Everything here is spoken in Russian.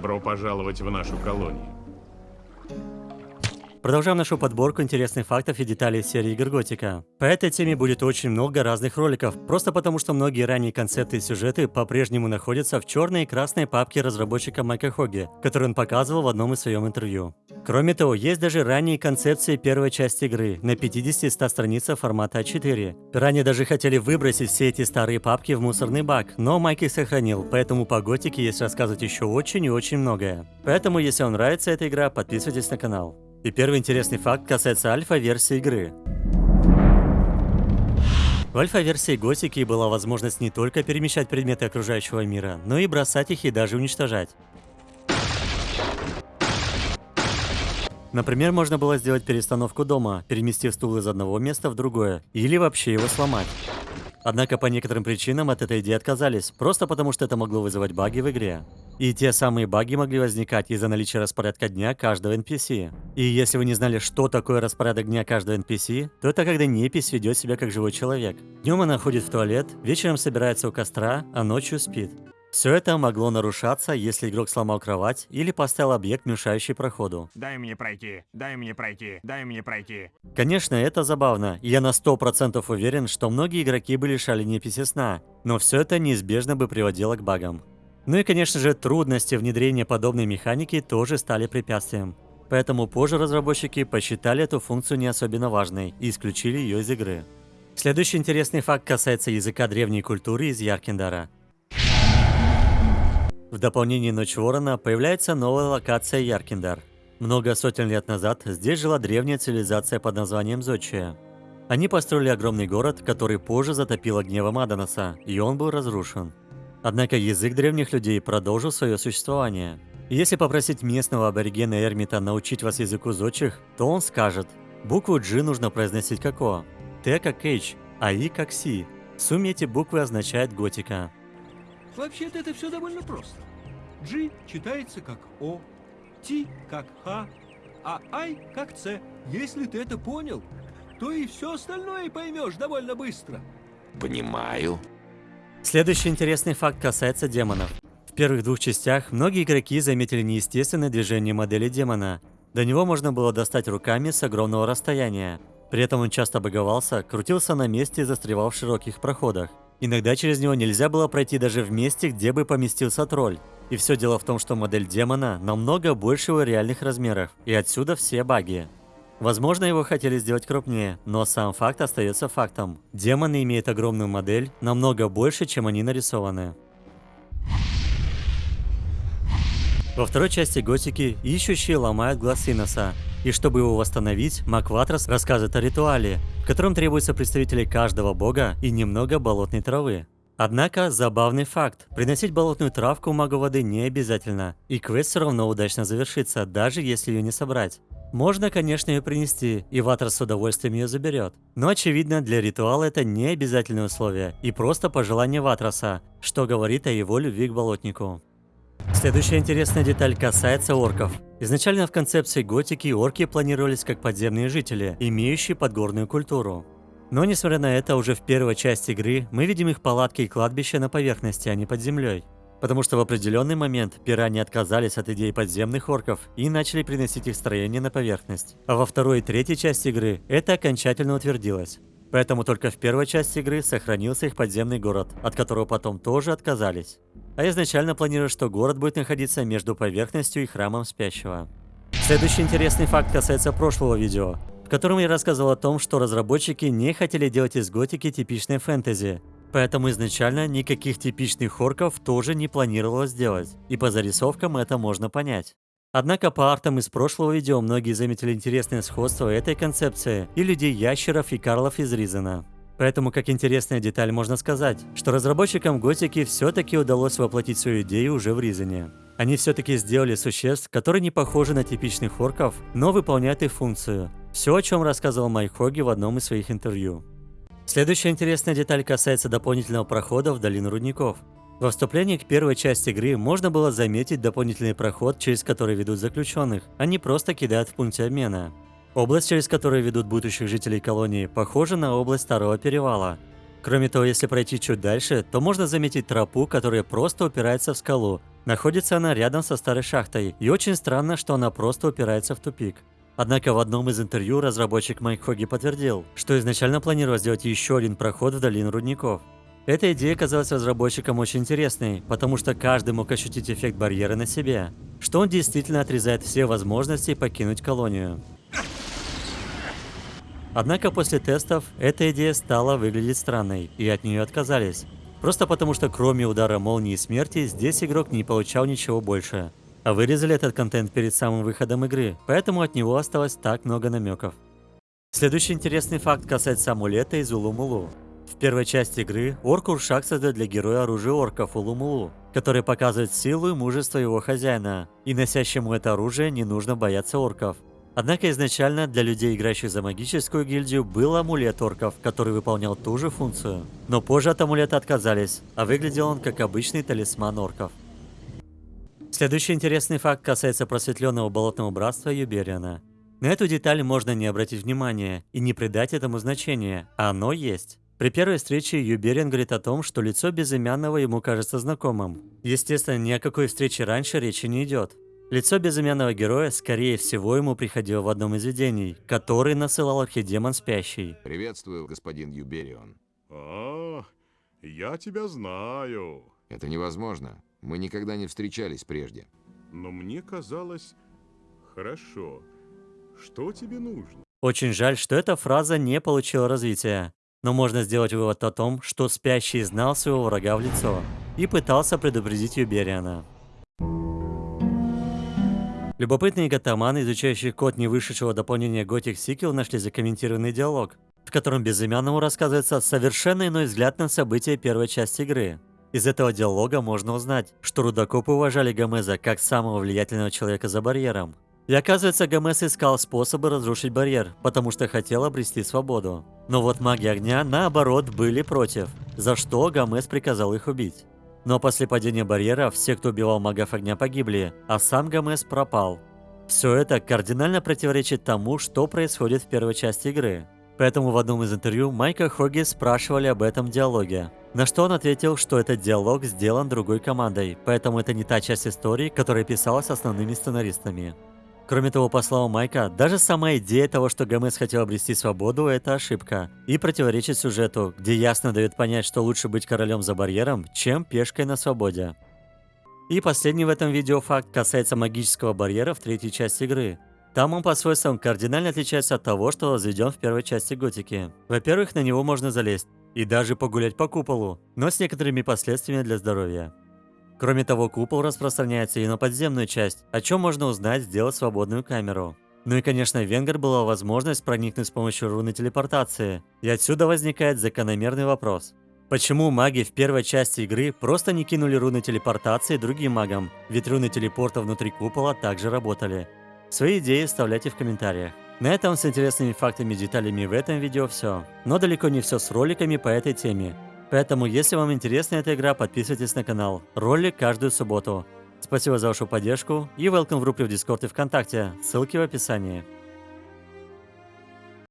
Добро пожаловать в нашу колонию. Продолжаем нашу подборку интересных фактов и деталей серии игр Готика. По этой теме будет очень много разных роликов, просто потому что многие ранние концепты и сюжеты по-прежнему находятся в черной и красной папке разработчика Майка Хоги, которую он показывал в одном из своем интервью. Кроме того, есть даже ранние концепции первой части игры на 50-100 страницах формата А4. Ранее даже хотели выбросить все эти старые папки в мусорный бак, но Майк их сохранил, поэтому по Готике есть рассказывать еще очень и очень многое. Поэтому, если вам нравится эта игра, подписывайтесь на канал. И первый интересный факт касается альфа-версии игры. В альфа-версии Готики была возможность не только перемещать предметы окружающего мира, но и бросать их и даже уничтожать. Например, можно было сделать перестановку дома, переместив стул из одного места в другое, или вообще его сломать. Однако по некоторым причинам от этой идеи отказались, просто потому что это могло вызывать баги в игре. И те самые баги могли возникать из-за наличия распорядка дня каждого NPC. И если вы не знали, что такое распорядок дня каждого NPC, то это когда непись ведет себя как живой человек. Днем она ходит в туалет, вечером собирается у костра, а ночью спит. Все это могло нарушаться, если игрок сломал кровать или поставил объект, мешающий проходу. Дай мне пройти, дай мне пройти, дай мне пройти. Конечно, это забавно, и я на 100% уверен, что многие игроки были лишали неписи сна, но все это неизбежно бы приводило к багам. Ну и, конечно же, трудности внедрения подобной механики тоже стали препятствием. Поэтому позже разработчики посчитали эту функцию не особенно важной и исключили ее из игры. Следующий интересный факт касается языка древней культуры из Яркендара – в дополнение Ночь Ворона появляется новая локация Яркиндар. Много сотен лет назад здесь жила древняя цивилизация под названием Зодчия. Они построили огромный город, который позже затопило гневом Аданоса, и он был разрушен. Однако язык древних людей продолжил свое существование. Если попросить местного аборигена Эрмита научить вас языку зодчих, то он скажет, букву G нужно произносить как О, Т как H, а И как Си. В сумме эти буквы означают готика. Вообще-то это все довольно просто. G читается как О, T как Х, а I как С. Если ты это понял, то и все остальное поймешь довольно быстро. Понимаю. Следующий интересный факт касается демонов. В первых двух частях многие игроки заметили неестественное движение модели демона. До него можно было достать руками с огромного расстояния. При этом он часто боговался, крутился на месте и застревал в широких проходах. Иногда через него нельзя было пройти даже в месте, где бы поместился тролль. И все дело в том, что модель демона намного больше его реальных размеров, и отсюда все баги. Возможно, его хотели сделать крупнее, но сам факт остается фактом. Демоны имеют огромную модель, намного больше, чем они нарисованы. Во второй части Готики ищущие ломают глаз Иноса, и чтобы его восстановить, Макватрос рассказывает о ритуале, в котором требуется представители каждого бога и немного болотной травы. Однако, забавный факт, приносить болотную травку магу воды не обязательно, и квест все равно удачно завершится, даже если ее не собрать. Можно, конечно, ее принести, и Ватрос с удовольствием ее заберет. Но очевидно, для ритуала это не обязательное условие, и просто пожелание Ватроса, что говорит о его любви к болотнику. Следующая интересная деталь касается орков. Изначально в концепции готики орки планировались как подземные жители, имеющие подгорную культуру. Но несмотря на это, уже в первой части игры мы видим их палатки и кладбища на поверхности, а не под землей. Потому что в определенный момент пиране отказались от идей подземных орков и начали приносить их строение на поверхность. А во второй и третьей части игры это окончательно утвердилось. Поэтому только в первой части игры сохранился их подземный город, от которого потом тоже отказались. А изначально планировалось, что город будет находиться между поверхностью и храмом спящего. Следующий интересный факт касается прошлого видео в котором я рассказывал о том, что разработчики не хотели делать из готики типичной фэнтези. Поэтому изначально никаких типичных орков тоже не планировалось делать, и по зарисовкам это можно понять. Однако по артам из прошлого видео многие заметили интересное сходство этой концепции и людей-ящеров и Карлов из Ризена. Поэтому, как интересная деталь, можно сказать, что разработчикам Готики все-таки удалось воплотить свою идею уже в Ризене. Они все-таки сделали существ, которые не похожи на типичных орков, но выполняют их функцию, все, о чем рассказывал Майк Хоги в одном из своих интервью. Следующая интересная деталь касается дополнительного прохода в долину рудников. Во вступлении к первой части игры можно было заметить дополнительный проход, через который ведут заключенных, а не просто кидают в пункте обмена. Область, через которую ведут будущих жителей колонии, похожа на область Старого Перевала. Кроме того, если пройти чуть дальше, то можно заметить тропу, которая просто упирается в скалу. Находится она рядом со старой шахтой, и очень странно, что она просто упирается в тупик. Однако в одном из интервью разработчик Майк Хоги подтвердил, что изначально планировал сделать еще один проход в долину рудников. Эта идея казалась разработчикам очень интересной, потому что каждый мог ощутить эффект барьера на себе, что он действительно отрезает все возможности покинуть колонию. Однако после тестов эта идея стала выглядеть странной, и от нее отказались. Просто потому что кроме удара молнии смерти, здесь игрок не получал ничего больше. А вырезали этот контент перед самым выходом игры, поэтому от него осталось так много намеков. Следующий интересный факт касается амулета из Улумулу. Первой части игры орк Уршак создает для героя оружие орков Улумулу, которое показывает силу и мужество его хозяина, и носящему это оружие не нужно бояться орков. Однако изначально для людей, играющих за магическую гильдию, был амулет орков, который выполнял ту же функцию. Но позже от амулета отказались, а выглядел он как обычный талисман орков. Следующий интересный факт касается просветленного болотного братства Юбериана. На эту деталь можно не обратить внимания и не придать этому значения, а оно есть. При первой встрече Юберин говорит о том, что лицо безымянного ему кажется знакомым. Естественно, ни о какой встрече раньше речи не идет. Лицо безымянного героя, скорее всего, ему приходило в одном из видений, который насылал архидемон спящий. Приветствую, господин Юберион. А, я тебя знаю. Это невозможно. Мы никогда не встречались прежде. Но мне казалось... Хорошо. Что тебе нужно? Очень жаль, что эта фраза не получила развития. Но можно сделать вывод о том, что спящий знал своего врага в лицо и пытался предупредить Юбериана. Любопытные гатаманы, изучающие код не вышедшего дополнения Gothic Sequel, нашли закомментированный диалог, в котором безымянному рассказывается совершенно иной взгляд на события первой части игры. Из этого диалога можно узнать, что рудокопы уважали Гомеза как самого влиятельного человека за барьером. И оказывается, Гомес искал способы разрушить барьер, потому что хотел обрести свободу. Но вот маги огня, наоборот, были против, за что Гомес приказал их убить. Но после падения барьера все, кто убивал магов огня, погибли, а сам Гомес пропал. Все это кардинально противоречит тому, что происходит в первой части игры. Поэтому в одном из интервью Майка Хоги спрашивали об этом диалоге. На что он ответил, что этот диалог сделан другой командой, поэтому это не та часть истории, которая писалась основными сценаристами. Кроме того, по словам Майка, даже сама идея того, что ГМС хотел обрести свободу, это ошибка. И противоречит сюжету, где ясно дает понять, что лучше быть королем за барьером, чем пешкой на свободе. И последний в этом видео факт касается магического барьера в третьей части игры. Там он по свойствам кардинально отличается от того, что возведен в первой части Готики. Во-первых, на него можно залезть и даже погулять по куполу, но с некоторыми последствиями для здоровья. Кроме того, купол распространяется и на подземную часть, о чем можно узнать, сделав свободную камеру. Ну и, конечно, в Венгер была возможность проникнуть с помощью руны телепортации. И отсюда возникает закономерный вопрос. Почему маги в первой части игры просто не кинули руны телепортации другим магам? Ведь руны телепорта внутри купола также работали. Свои идеи оставляйте в комментариях. На этом с интересными фактами и деталями в этом видео все. Но далеко не все с роликами по этой теме. Поэтому, если вам интересна эта игра, подписывайтесь на канал. Ролик каждую субботу. Спасибо за вашу поддержку и welcome в группе в Дискорд и ВКонтакте. Ссылки в описании.